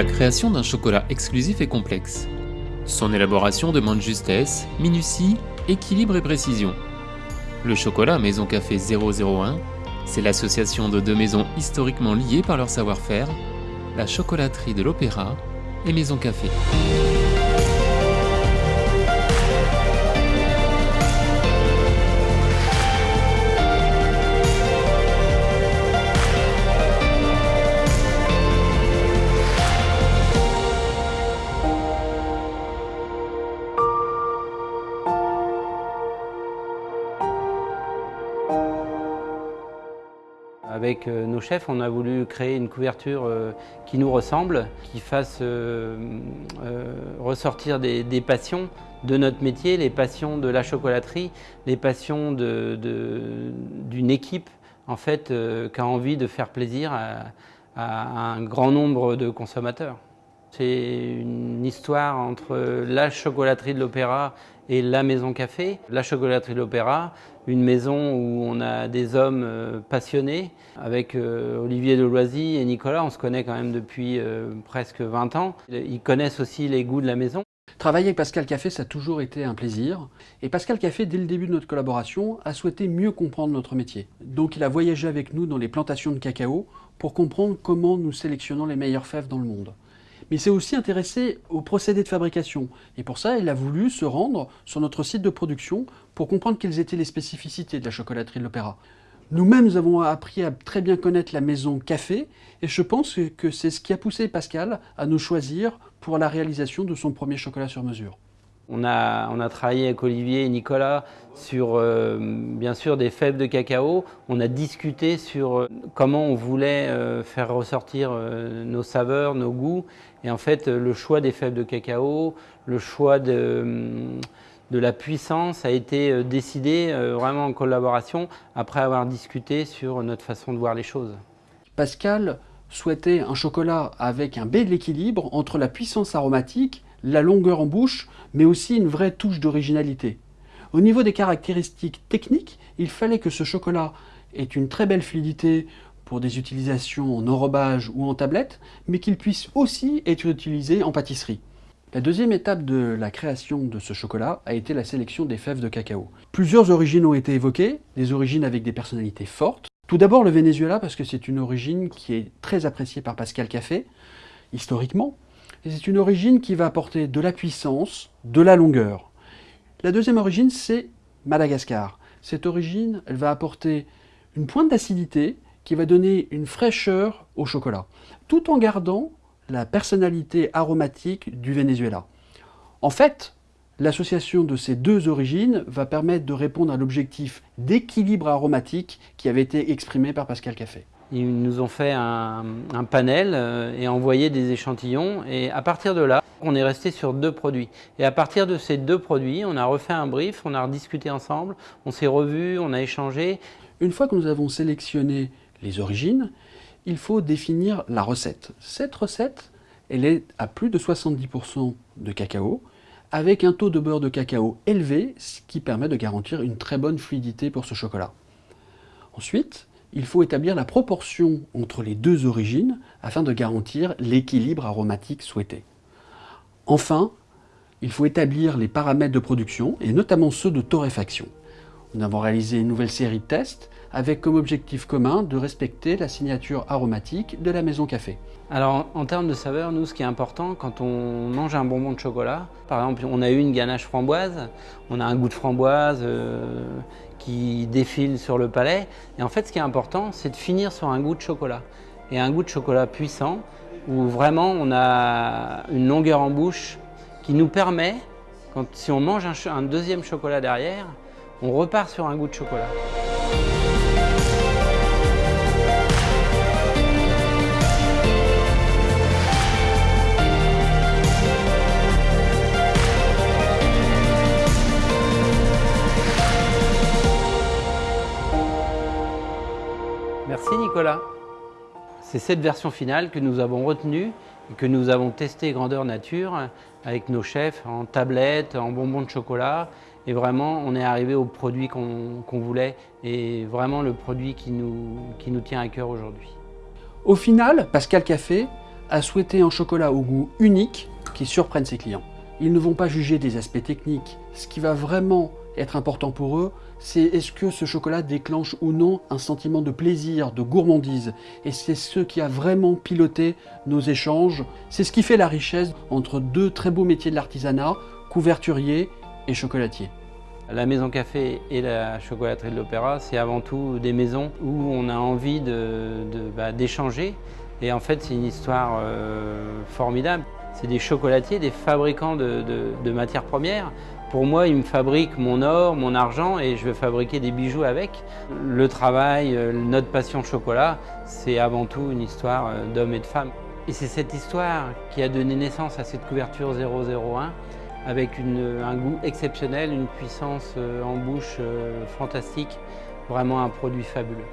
La création d'un chocolat exclusif est complexe. Son élaboration demande justesse, minutie, équilibre et précision. Le chocolat Maison Café 001, c'est l'association de deux maisons historiquement liées par leur savoir-faire, la chocolaterie de l'Opéra et Maison Café. Avec euh, nos chefs, on a voulu créer une couverture euh, qui nous ressemble, qui fasse euh, ressortir des, passions de notre métier, les passions de la chocolaterie, les passions d'une équipe en fait, qui a envie de faire plaisir à un grand nombre de consommateurs. Histoire entre la chocolaterie de l'Opéra et la Maison Café. La chocolaterie de l'Opéra, une maison où on a des hommes euh, passionnés. Avec euh, Olivier Deloisy et Nicolas, on se connaît quand même depuis euh, presque 20 ans. Ils connaissent aussi les goûts de la maison. Travailler avec Pascal Café, ça a toujours été un plaisir. Et Pascal Café, dès le début de notre collaboration, a souhaité mieux comprendre notre métier. Donc il a voyagé avec nous dans les plantations de cacao pour comprendre comment nous sélectionnons les meilleures fèves dans le monde mais il s'est aussi intéressé aux procédés de fabrication. Et pour ça, il a voulu se rendre sur notre site de production pour comprendre quelles étaient les spécificités de la chocolaterie de l'Opéra. Nous-mêmes, nous avons appris à très bien connaître la maison Café, et je pense que c'est ce qui a poussé Pascal à nous choisir pour la réalisation de son premier chocolat sur mesure. On a, on a, travaillé avec Olivier et Nicolas sur, euh, bien sûr, des fèves de cacao. On a discuté sur euh, comment on voulait euh, faire ressortir nos saveurs, nos goûts. Et en fait, le choix des fèves de cacao, le choix de, de la puissance a été décidé vraiment en collaboration après avoir discuté sur notre façon de voir les choses. Pascal souhaitait un chocolat avec un bel équilibre entre la puissance aromatique la longueur en bouche, mais aussi une vraie touche d'originalité. Au niveau des caractéristiques techniques, il fallait que ce chocolat ait une très belle fluidité pour des utilisations en enrobage ou en tablette, mais qu'il puisse aussi être utilisé en pâtisserie. La deuxième étape de la création de ce chocolat a été la sélection des fèves de cacao. Plusieurs origines ont été évoquées, des origines avec des personnalités fortes. Tout d'abord le Venezuela parce que c'est une origine qui est très appréciée par Pascal Café, historiquement, c'est une origine qui va apporter de la puissance, de la longueur. La deuxième origine, c'est Madagascar. Cette origine, elle va apporter une pointe d'acidité qui va donner une fraîcheur au chocolat, tout en gardant la personnalité aromatique du Venezuela. En fait, l'association de ces deux origines va permettre de répondre à l'objectif d'équilibre aromatique qui avait été exprimé par Pascal Café. Ils nous ont fait un, panel euh, et envoyé des échantillons. Et à partir de là, on est resté sur deux produits. Et à partir de ces deux produits, on a refait un brief, on a rediscuté ensemble, on s'est revus, on a échangé. Une fois que nous avons sélectionné les origines, il faut définir la recette. Cette recette, elle est à plus de 70% de cacao, avec un taux de beurre de cacao élevé, ce qui permet de garantir une très bonne fluidité pour ce chocolat. Ensuite, il faut établir la proportion entre les deux origines afin de garantir l'équilibre aromatique souhaité. Enfin, il faut établir les paramètres de production et notamment ceux de torréfaction. Nous avons réalisé une nouvelle série de tests avec comme objectif commun de respecter la signature aromatique de la maison café. Alors en termes de saveur, nous ce qui est important quand on mange un bonbon de chocolat, par exemple on a eu une ganache framboise, on a un goût de framboise euh, qui défile sur le palais, et en fait ce qui est important c'est de finir sur un goût de chocolat. Et un goût de chocolat puissant où vraiment on a une longueur en bouche qui nous permet, si on mange un deuxième chocolat derrière, on repart sur un goût de chocolat. Merci Nicolas. C'est cette version finale que nous avons retenue et que nous avons testé grandeur nature avec nos chefs en tablettes, en bonbons de chocolat. Et vraiment, on est arrivé au produit qu'on voulait et vraiment le produit qui nous, qui nous tient à cœur aujourd'hui. Au final, Pascal Café a souhaité un chocolat au goût unique qui surprenne ses clients. Ils ne vont pas juger des aspects techniques. Ce qui va vraiment être important pour eux, c'est est-ce que ce chocolat déclenche ou non un sentiment de plaisir, de gourmandise. Et c'est ce qui a vraiment piloté nos échanges. C'est ce qui fait la richesse entre deux très beaux métiers de l'artisanat, couverturier et chocolatier. La Maison Café et la chocolaterie de l'Opéra, c'est avant tout des maisons où on a envie d'échanger. De, et en fait, c'est une histoire euh, formidable. C'est des chocolatiers, des fabricants de, de, matières premières. Pour moi, ils me fabriquent mon or, mon argent et je veux fabriquer des bijoux avec. Le travail, euh, notre passion chocolat, c'est avant tout une histoire euh, d'hommes et de femmes. Et c'est cette histoire qui a donné naissance à cette couverture 001 avec un goût exceptionnel, une puissance euh, en bouche euh, fantastique, vraiment un produit fabuleux.